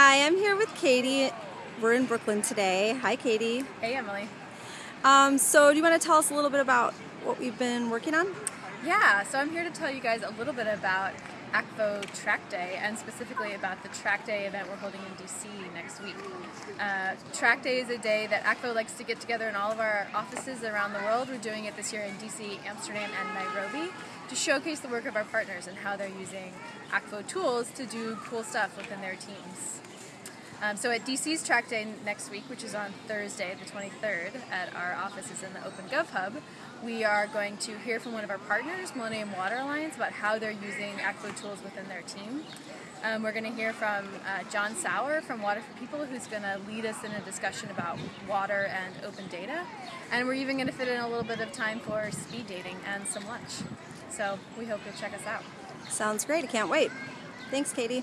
Hi, I'm here with Katie. We're in Brooklyn today. Hi, Katie. Hey, Emily. Um, so, do you want to tell us a little bit about what we've been working on? Yeah, so I'm here to tell you guys a little bit about Akvo Track Day and specifically about the Track Day event we're holding in DC next week. Uh, Track Day is a day that Akvo likes to get together in all of our offices around the world. We're doing it this year in DC, Amsterdam, and Nairobi to showcase the work of our partners and how they're using Akvo tools to do cool stuff within their teams. Um, so at DC's Track Day next week, which is on Thursday, the 23rd, at our offices in the OpenGov Hub, we are going to hear from one of our partners, Millennium Water Alliance, about how they're using Akvo tools within their team. Um, we're going to hear from uh, John Sauer from Water for People, who's going to lead us in a discussion about water and open data. And we're even going to fit in a little bit of time for speed dating and some lunch. So we hope you'll check us out. Sounds great. I can't wait. Thanks, Katie.